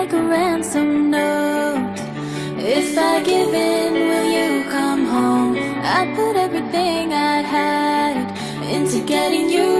like a ransom note If I give in, will you come home? I put everything I had into getting you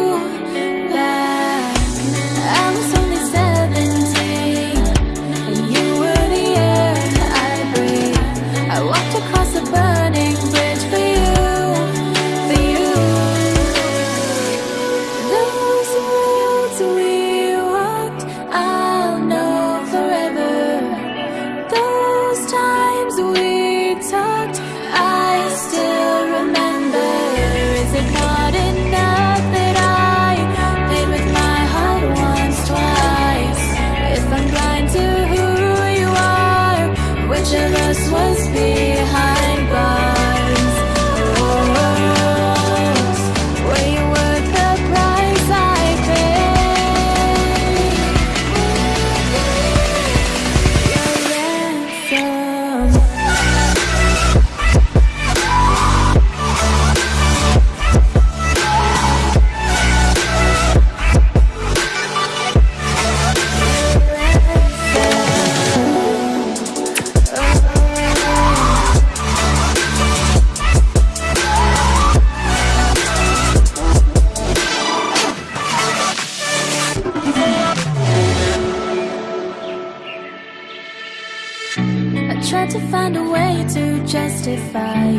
find a way to justify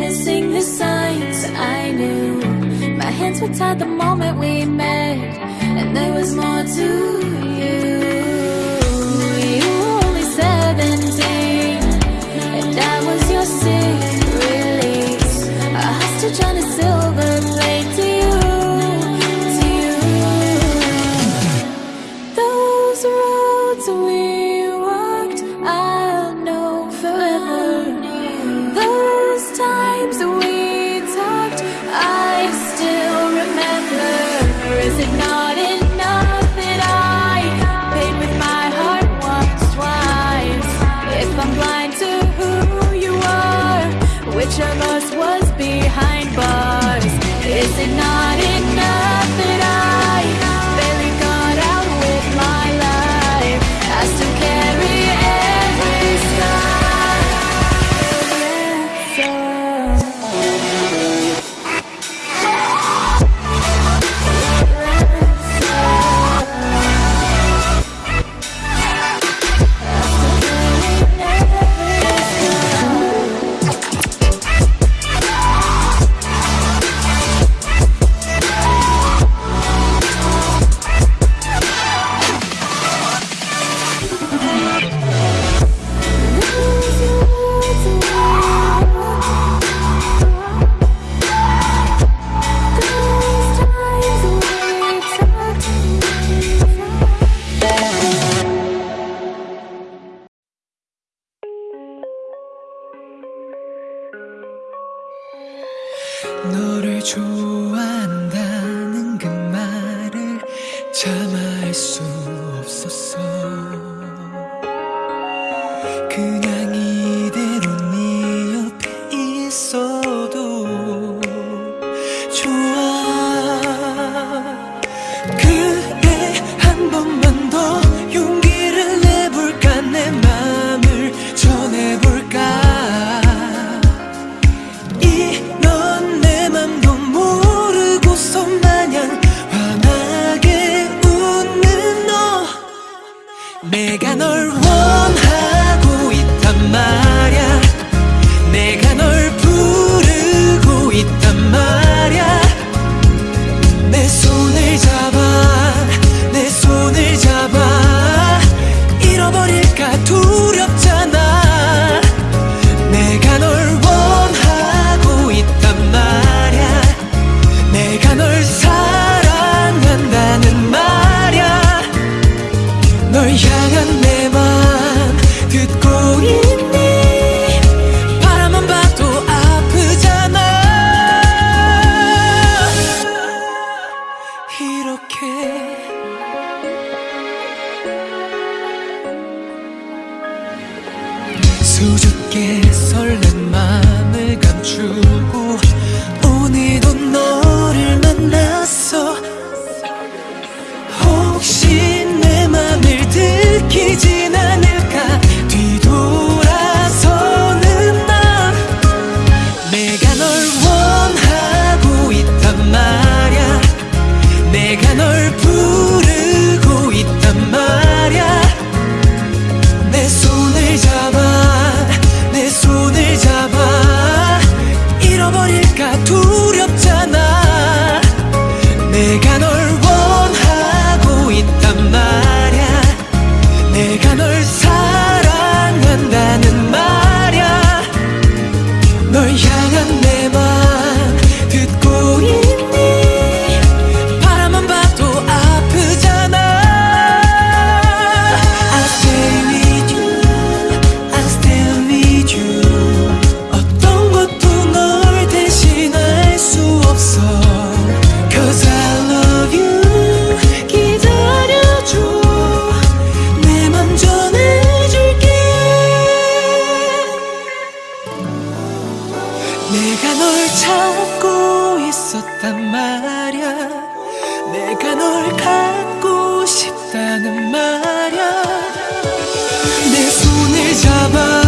Missing the signs. I knew My hands were tied the moment we met And there was more to 너를 좋아한다는 그 말을 참아 할 수 없었어. 그냥 이 수줍게 설렌 마음을 감추 내가 널 찾고 있었단 말야. 내가 널 갖고 싶다는 말야. 내 손을 잡아